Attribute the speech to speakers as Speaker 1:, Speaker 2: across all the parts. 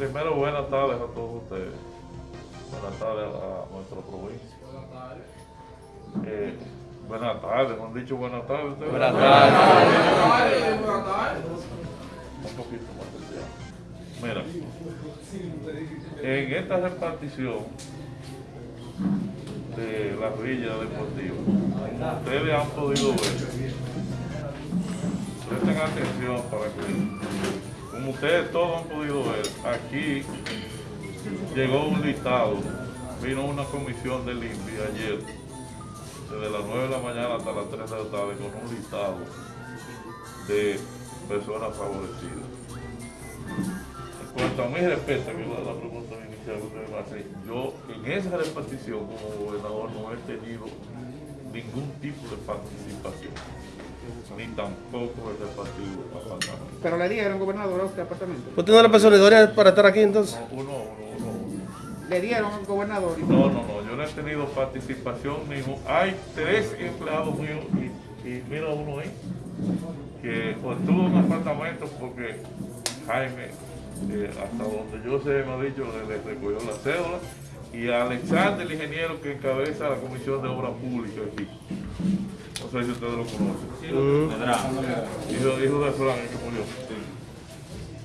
Speaker 1: primero buenas tardes a todos ustedes. Buenas tardes a nuestra provincia. Eh, buenas tardes, me han dicho buenas tardes ustedes.
Speaker 2: Buenas tardes.
Speaker 1: Un poquito más. Mira, en esta repartición de la villa deportiva, como ustedes han podido ver, presten atención para que, como ustedes todos han podido ver, aquí llegó un listado, vino una comisión del INVI ayer, desde las 9 de la mañana hasta las 3 de la tarde, con un listado de personas favorecidas. En cuanto a mi respeto, que la pregunta inicial que usted me hace, yo en esa repartición como gobernador no he tenido ningún tipo de participación, ni tampoco repartido apartamentos.
Speaker 3: Pero le dieron, gobernador, a usted apartamento.
Speaker 2: ¿Usted no le pasó la historia para estar aquí entonces?
Speaker 1: Uno, uno, uno.
Speaker 3: Le dieron al gobernador.
Speaker 1: No, no, no, yo no he tenido participación ninguna. Hay tres empleados míos y, y mira uno ahí, que obtuvo un apartamento porque Jaime, eh, hasta donde yo sé, me ha dicho, le, le recogió la cédula y a Alexander, el ingeniero que encabeza la Comisión de Obras Públicas aquí. No sé si ustedes lo conocen. Hijo, hijo de Fran, el que murió.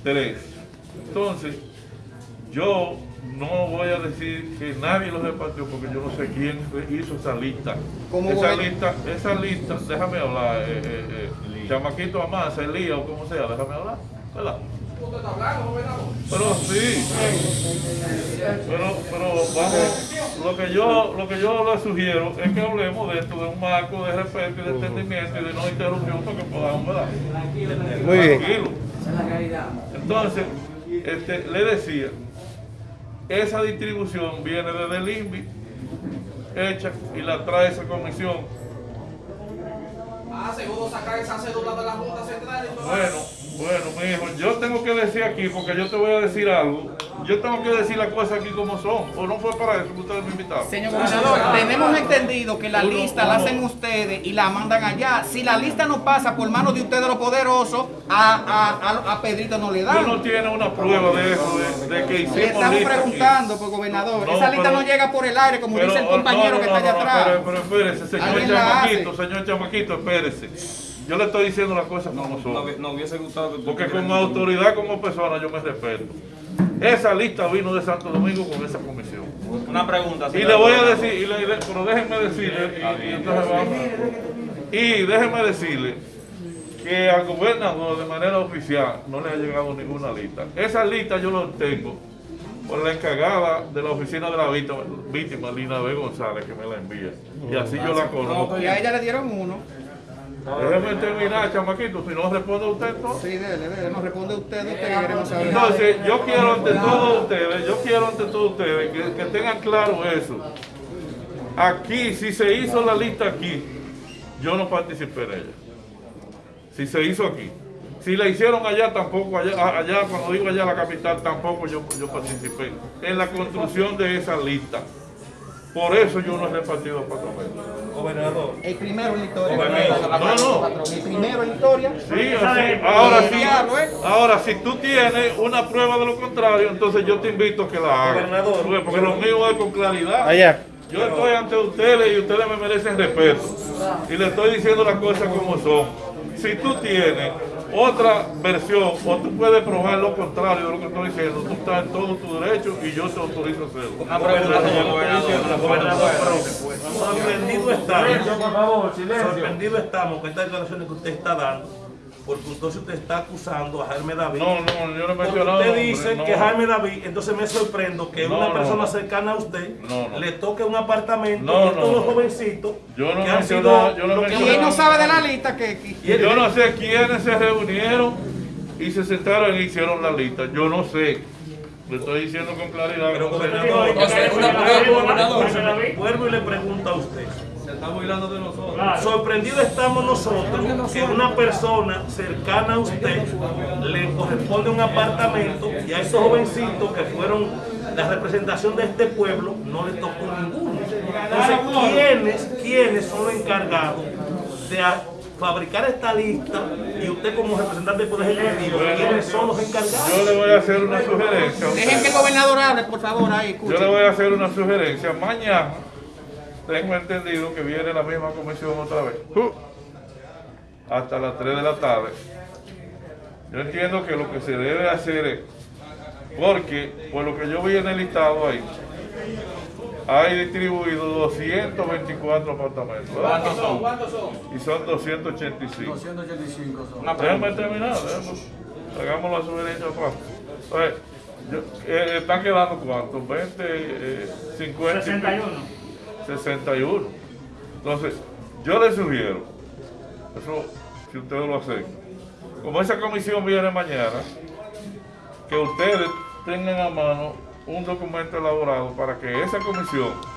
Speaker 1: Tres. Entonces, yo no voy a decir que nadie los repartió porque yo no sé quién hizo esa lista.
Speaker 3: ¿Cómo
Speaker 1: esa
Speaker 3: voy
Speaker 1: lista, esa lista, déjame hablar, eh, eh, eh, Chamaquito Amasa, Elías o como sea, déjame hablar, ¿verdad? Pero sí, pero, pero vamos, lo que yo, lo que yo le sugiero es que hablemos de esto, de un marco de respeto y de entendimiento y de no interrupción para que podamos, ¿verdad?
Speaker 2: Muy bien.
Speaker 1: Tranquilo. Entonces, este, le decía, esa distribución viene desde el INVI, hecha y la trae esa comisión.
Speaker 4: Ah, seguro sacar esa cédula de la Junta Central y todo
Speaker 1: Bueno, bueno, mi hijo, yo tengo que decir aquí, porque yo te voy a decir algo, yo tengo que decir las cosas aquí como son, o no fue para eso que ustedes me invitaron.
Speaker 3: Señor gobernador, tenemos entendido que la lista la hacen ustedes y la mandan allá. Si la lista no pasa por manos de ustedes los poderosos, a, a, a, a Pedrito no le
Speaker 1: Tú no
Speaker 3: dan.
Speaker 1: tienes una prueba de eso, de, de que
Speaker 3: Le
Speaker 1: hicimos
Speaker 3: estamos
Speaker 1: lista aquí.
Speaker 3: preguntando, por gobernador.
Speaker 1: No,
Speaker 3: Esa lista
Speaker 1: pero-
Speaker 3: no llega por el aire, como
Speaker 1: Pero,
Speaker 3: dice el
Speaker 1: oh,
Speaker 3: compañero
Speaker 1: no,
Speaker 3: que
Speaker 1: no,
Speaker 3: está allá
Speaker 1: no,
Speaker 3: atrás.
Speaker 1: Pero, pero espérese, señor Chamaquito, señor Chamaquito, espérese. Yo le estoy diciendo las cosas como son.
Speaker 5: No hubiese gustado que tú
Speaker 1: Porque como autoridad, como persona, yo me respeto. Esa lista vino de Santo Domingo con esa comisión.
Speaker 5: Una pregunta.
Speaker 1: Y le voy a decir, y le- le- pero déjenme decirle, y, y entonces vamos. Y déjenme decirle que al gobernador de manera oficial no le ha llegado ninguna lista. Esa lista yo la tengo por la encargada de la oficina de la víctima, víctima Lina B. González, que me la envía. Y así yo la conozco.
Speaker 3: Y a ella le dieron uno.
Speaker 1: Déjeme terminar, chamaquito, si no responde usted entonces.
Speaker 3: Sí, dele, dele. Nos responde usted, usted que queremos saber.
Speaker 1: Entonces, yo quiero ante todos ustedes, yo quiero ante todos ustedes que, que tengan claro eso. Aquí, si se hizo la lista aquí, yo no participé en ella. Si se hizo aquí. Si la hicieron allá, tampoco, allá, a- allá cuando digo allá la capital, tampoco yo, yo participé en la construcción de esa lista. Por eso yo no he repartido apartamentos.
Speaker 5: Gobernador.
Speaker 3: El primero en la historia.
Speaker 1: No, no.
Speaker 3: El primero en la historia.
Speaker 1: Sí, así. Ahora sí,
Speaker 3: ¿eh?
Speaker 1: ahora si tú tienes una prueba de lo contrario, entonces yo te invito a que la hagas.
Speaker 5: Gobernador.
Speaker 1: Porque- Porque lo mío es con claridad.
Speaker 2: Allá.
Speaker 1: Yo estoy ante ustedes y ustedes me merecen respeto. Y le estoy diciendo las cosas como son. Si tú tienes otra versión o tú puedes probar lo contrario de lo que estoy diciendo, tú estás en todo tu derecho y yo te autorizo a hacerlo.
Speaker 5: Una pregunta, señor gobernador.
Speaker 6: Sorprendido estamos, sorprendido estamos con estas declaraciones que usted está dando, porque entonces usted está acusando a Jaime David.
Speaker 1: No, no, yo no he
Speaker 6: Porque
Speaker 1: mencionado.
Speaker 6: usted dice
Speaker 1: no.
Speaker 6: que Jaime David, entonces me sorprendo que
Speaker 1: No,
Speaker 6: una persona
Speaker 1: no.
Speaker 6: cercana a usted
Speaker 1: No, no.
Speaker 6: le toque un apartamento
Speaker 1: No,
Speaker 6: y
Speaker 1: no,
Speaker 6: todos los jovencitos
Speaker 1: Yo no
Speaker 6: que han sido
Speaker 1: yo no
Speaker 3: Y él no sabe de la lista que... que-
Speaker 1: Yo no sé quiénes se reunieron y se sentaron y hicieron la lista. Yo no sé. Le estoy diciendo con claridad.
Speaker 6: Pero gobernador, vuelvo y le pregunto a usted.
Speaker 5: Se está burlando de nosotros.
Speaker 6: Sorprendidos estamos nosotros que una persona cercana a usted le corresponde un apartamento y a esos jovencitos que fueron la representación de este pueblo no les tocó ninguno. Entonces, ¿quiénes, quiénes son los encargados de fabricar esta lista y usted como representante del Poder Ejecutivo, ¿quiénes son los encargados?
Speaker 1: Yo le voy a hacer una sugerencia.
Speaker 3: Dejen que el gobernador hable, por favor, ahí,
Speaker 1: Yo le
Speaker 3: escuchen.
Speaker 1: voy a hacer una sugerencia. Mañana tengo entendido que viene la misma comisión otra vez. Uh, Hasta las 3 de la tarde. Yo entiendo que lo que se debe hacer es, porque por lo que yo vi en el listado ahí, hay distribuido 224 apartamentos.
Speaker 4: ¿Cuántos son? ¿Cuántos son?
Speaker 1: Y son 285.
Speaker 5: 285 son.
Speaker 1: Déjame terminar, hagamos la sugerencia aparte. Eh, ¿Están quedando cuántos? 20, eh, 50. 61. 61. Entonces, yo les sugiero, eso si ustedes lo hacen, como esa comisión viene mañana, que ustedes tengan a mano un documento elaborado para que esa comisión